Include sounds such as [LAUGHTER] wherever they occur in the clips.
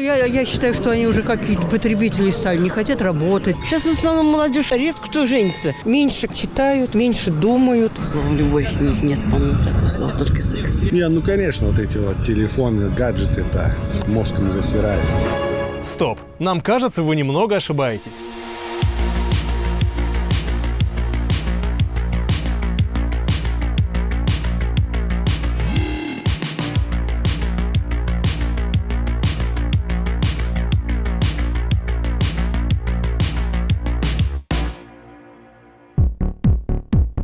я, я считаю, что они уже какие-то потребители стали, не хотят работать. Сейчас в основном молодежь редко кто женится. Меньше читают, меньше думают. Слово «любовь» у них нет, по-моему, такого слова, только секс. Не, ну, конечно, вот эти вот телефоны, гаджеты, это мозгом засирает. Стоп, нам кажется, вы немного ошибаетесь.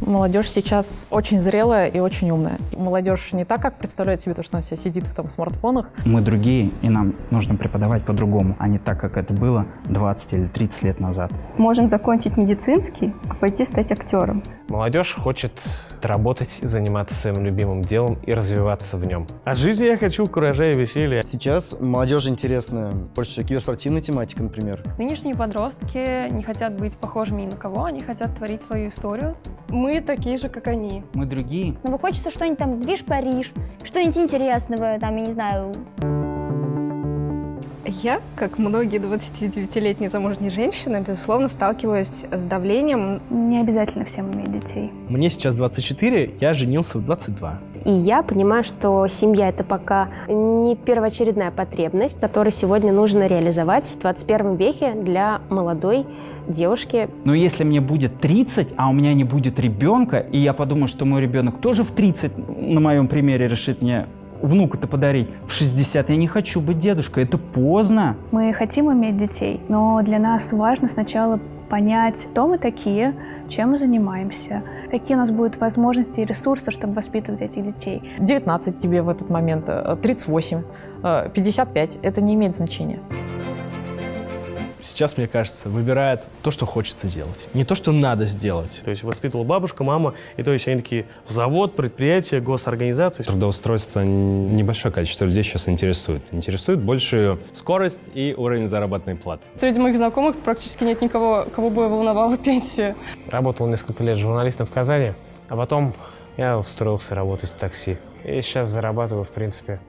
Молодежь сейчас очень зрелая и очень умная. Молодежь не так, как представляет себе то, что она вся сидит в там, смартфонах. Мы другие, и нам нужно преподавать по-другому, а не так, как это было 20 или 30 лет назад. Можем закончить медицинский, а пойти стать актером. Молодежь хочет работать, заниматься своим любимым делом и развиваться в нем. От жизни я хочу куража и веселья. Сейчас молодежи интересна больше киберспортивная тематика, например. Нынешние подростки не хотят быть похожими ни на кого, они хотят творить свою историю. Мы такие же, как они. Мы другие. Ну, хочется что-нибудь там, движ Париж, что-нибудь интересного, там, я не знаю, я, как многие 29-летние замужние женщины, безусловно, сталкиваюсь с давлением. Не обязательно всем иметь детей. Мне сейчас 24, я женился в 22. И я понимаю, что семья – это пока не первоочередная потребность, которую сегодня нужно реализовать в 21 веке для молодой девушки. Но если мне будет 30, а у меня не будет ребенка, и я подумаю, что мой ребенок тоже в 30, на моем примере, решит мне внука-то подарить. В 60 я не хочу быть дедушкой, это поздно. Мы хотим иметь детей, но для нас важно сначала понять, кто мы такие, чем мы занимаемся, какие у нас будут возможности и ресурсы, чтобы воспитывать этих детей. 19 тебе в этот момент, 38, 55, это не имеет значения сейчас, мне кажется, выбирает то, что хочется делать, не то, что надо сделать. То есть воспитывала бабушка, мама, и то есть они такие завод, предприятие, госорганизация. Трудоустройство небольшое количество людей сейчас интересует. Интересует больше скорость и уровень заработной платы. Среди моих знакомых практически нет никого, кого бы волновала [LAUGHS] пенсия. Работал несколько лет журналистом в Казани, а потом я устроился работать в такси. И сейчас зарабатываю, в принципе,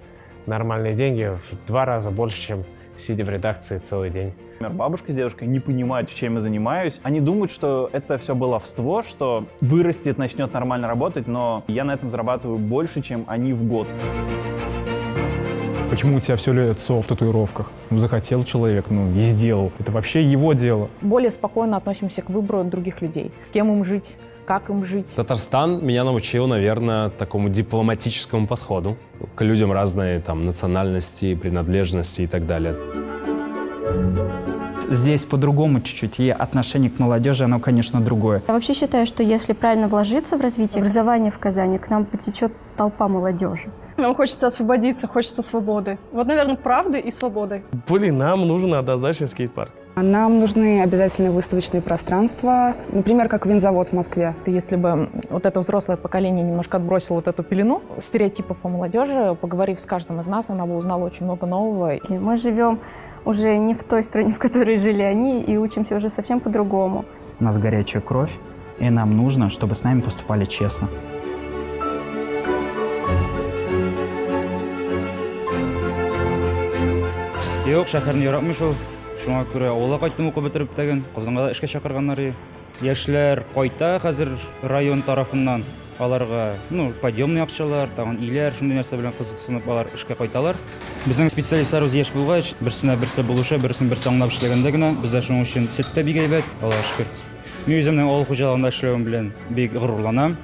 нормальные деньги, в два раза больше, чем сидя в редакции целый день. Например, бабушка с дедушкой не понимают, чем я занимаюсь. Они думают, что это все баловство, что вырастет, начнет нормально работать, но я на этом зарабатываю больше, чем они в год. Почему у тебя все лицо в татуировках? Ну, захотел человек, ну, и сделал. Это вообще его дело. Более спокойно относимся к выбору других людей. С кем им жить, как им жить. Татарстан меня научил, наверное, такому дипломатическому подходу к людям разной там национальности, принадлежности и так далее. Здесь по-другому чуть-чуть, и отношение к молодежи, оно, конечно, другое. Я вообще считаю, что если правильно вложиться в развитие образования в Казани, к нам потечет толпа молодежи. Нам хочется освободиться, хочется свободы. Вот, наверное, правды и свободы. Блин, нам нужен однозначно скейт-парк. Нам нужны обязательно выставочные пространства, например, как винзавод в Москве. Если бы вот это взрослое поколение немножко отбросило вот эту пелену стереотипов о молодежи, поговорив с каждым из нас, она бы узнала очень много нового. Мы живем уже не в той стране, [LAUGHS] в которой жили они, и учимся уже совсем по-другому. У нас горячая кровь, и нам нужно, чтобы с нами поступали честно. Yok, шәһәрне яратмый шул. Шуңа күрә авылга кайттым укып бетереп тәген. Казанга эшкә чакырганнар. Яшьләр кайта хәзер район тарафыннан. Аларга, ну, подъемный акчалар, тагын иләр, шундый нәрсә белән кызыксынып алар эшкә кайталар. Безнең специалистларыбыз яшь булгач, берсенә берсе булыша, берсен берсе аңлап эшләгәндә генә, бездә шуның өчен сеттә бик әйбәт, Аллаһка шөкер. Мин үземнең авыл хуҗалыгында эшләвем белән бик горурланам.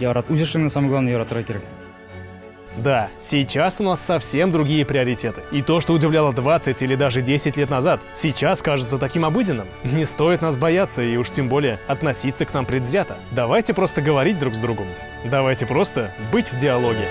Ярат, үз эшеңне самое главное яратырга кирәк. Да, сейчас у нас совсем другие приоритеты. И то, что удивляло 20 или даже 10 лет назад, сейчас кажется таким обыденным. Не стоит нас бояться и уж тем более относиться к нам предвзято. Давайте просто говорить друг с другом. Давайте просто быть в диалоге.